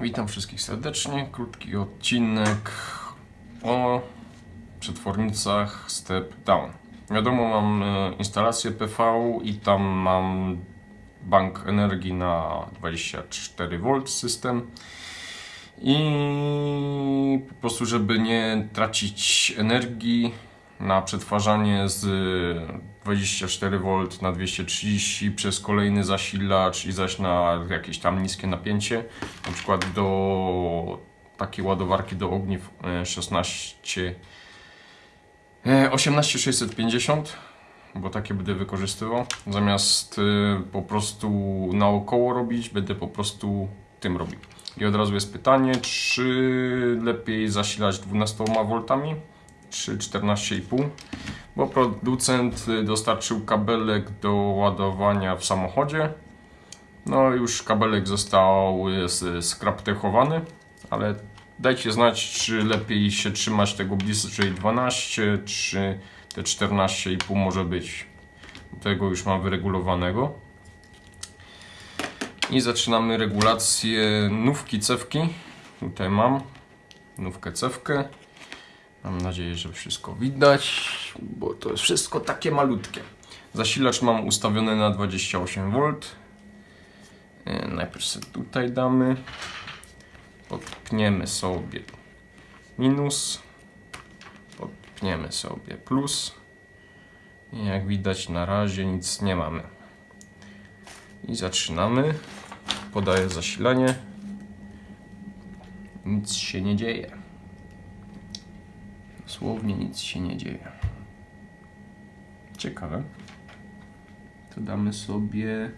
Witam wszystkich serdecznie. Krótki odcinek o przetwornicach Step Down. Wiadomo, mam e, instalację PV i tam mam bank energii na 24V system. I po prostu, żeby nie tracić energii na przetwarzanie z 24V na 230 przez kolejny zasilacz i zaś na jakieś tam niskie napięcie, na przykład do takiej ładowarki do ogniw e, 16 e, 18650 bo takie będę wykorzystywał. Zamiast y, po prostu naokoło robić, będę po prostu tym robił. I od razu jest pytanie, czy lepiej zasilać 12 V, czy 14,5? Bo producent y, dostarczył kabelek do ładowania w samochodzie. No już kabelek został y, skraptechowany, ale dajcie znać, czy lepiej się trzymać tego bliżej 12, czy te 14,5 może być. Tego już mam wyregulowanego. I zaczynamy regulację nówki cewki. Tutaj mam nówkę cewkę. Mam nadzieję, że wszystko widać, bo to jest wszystko takie malutkie. Zasilacz mam ustawiony na 28V. E, Najpierw sobie tutaj damy. Podpniemy sobie minus. Podpniemy sobie plus. I jak widać na razie nic nie mamy. I zaczynamy. Podaję zasilanie. Nic się nie dzieje. Dosłownie nic się nie dzieje. Ciekawe. To damy sobie.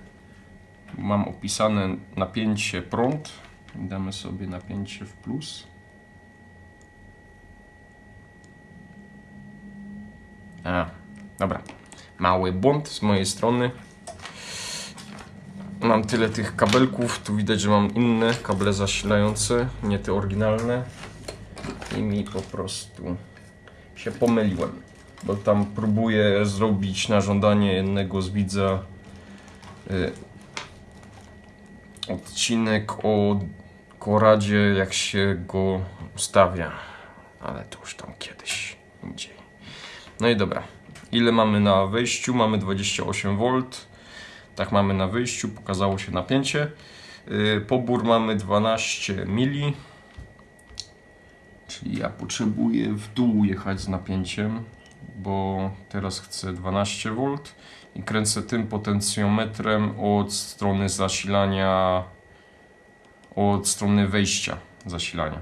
Mam opisane napięcie prąd. Damy sobie napięcie w plus. A, dobra. Mały błąd z mojej strony. Mam tyle tych kabelków. Tu widać, że mam inne kable zasilające, nie te oryginalne. I mi po prostu się pomyliłem. Bo tam próbuję zrobić na żądanie jednego z widza y, odcinek o koradzie, jak się go ustawia. Ale to już tam kiedyś indziej. No i dobra. Ile mamy na wejściu? Mamy 28V. Tak mamy na wyjściu. Pokazało się napięcie. Yy, Pobór mamy 12 mili. Czyli ja potrzebuję w dół jechać z napięciem, bo teraz chcę 12V i kręcę tym potencjometrem od strony zasilania, od strony wejścia zasilania.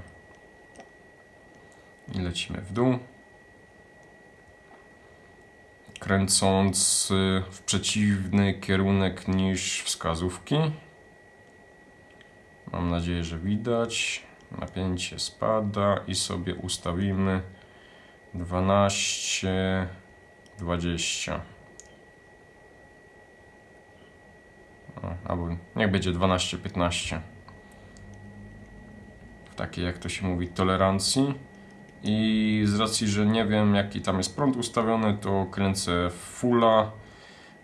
I lecimy w dół kręcąc y, w przeciwny kierunek niż wskazówki. Mam nadzieję, że widać. Napięcie spada i sobie ustawimy 12, 20. O, albo niech będzie 12, 15. W takiej, jak to się mówi, tolerancji. I z racji, że nie wiem jaki tam jest prąd ustawiony, to kręcę fulla.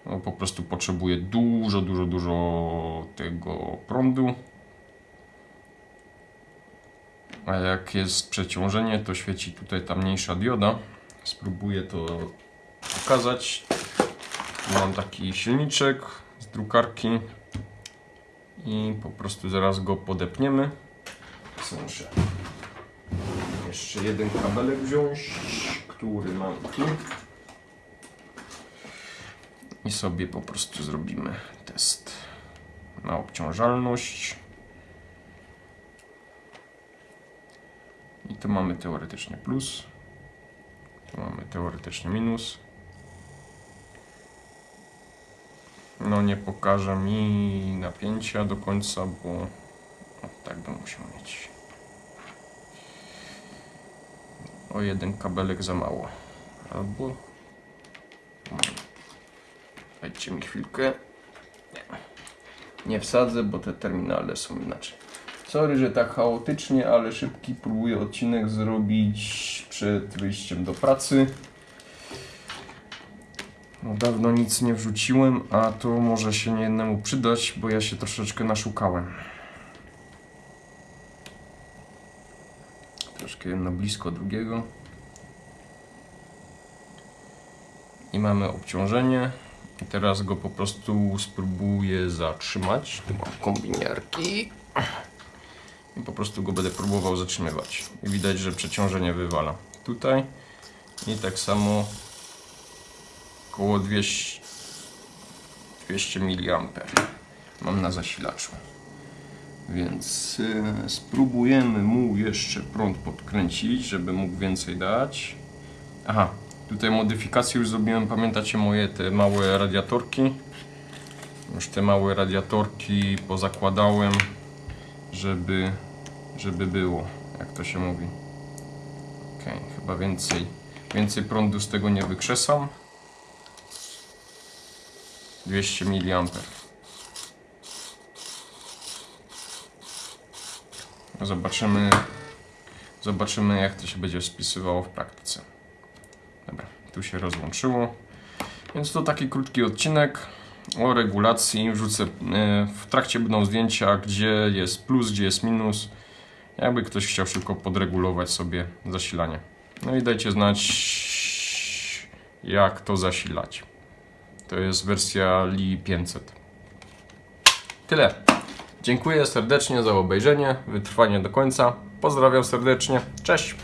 No, po prostu potrzebuję dużo, dużo, dużo tego prądu. A jak jest przeciążenie, to świeci tutaj ta mniejsza dioda. Spróbuję to pokazać. Mam taki silniczek z drukarki i po prostu zaraz go podepniemy. Co jeszcze jeden kabelek wziąć, który mam tu. I sobie po prostu zrobimy test na obciążalność. Tu mamy teoretycznie plus. Tu mamy teoretycznie minus. No nie pokaże mi napięcia do końca, bo o, tak bym musiał mieć. O jeden kabelek za mało. Albo... Dajcie mi chwilkę. Nie. Nie wsadzę, bo te terminale są inaczej. Sorry, że tak chaotycznie, ale szybki próbuję odcinek zrobić przed wyjściem do pracy. No, dawno nic nie wrzuciłem, a to może się niejednemu przydać, bo ja się troszeczkę naszukałem. Troszkę jedno blisko drugiego. I mamy obciążenie. I teraz go po prostu spróbuję zatrzymać. Tu mam kombinierki. I po prostu go będę próbował zatrzymywać. I widać, że przeciążenie wywala. Tutaj. I tak samo około 200, 200 mA mam na zasilaczu. Więc y, spróbujemy mu jeszcze prąd podkręcić, żeby mógł więcej dać. Aha, tutaj modyfikacje już zrobiłem, pamiętacie moje te małe radiatorki? Już te małe radiatorki pozakładałem, żeby, żeby było, jak to się mówi. Ok, chyba więcej, więcej prądu z tego nie wykrzesam. 200 mA. Zobaczymy, zobaczymy jak to się będzie spisywało w praktyce. Dobra, tu się rozłączyło. Więc to taki krótki odcinek o regulacji. Wrzucę, e, w trakcie będą zdjęcia, gdzie jest plus, gdzie jest minus. Jakby ktoś chciał szybko podregulować sobie zasilanie. No i dajcie znać, jak to zasilać. To jest wersja Li 500. Tyle. Dziękuję serdecznie za obejrzenie, wytrwanie do końca. Pozdrawiam serdecznie. Cześć.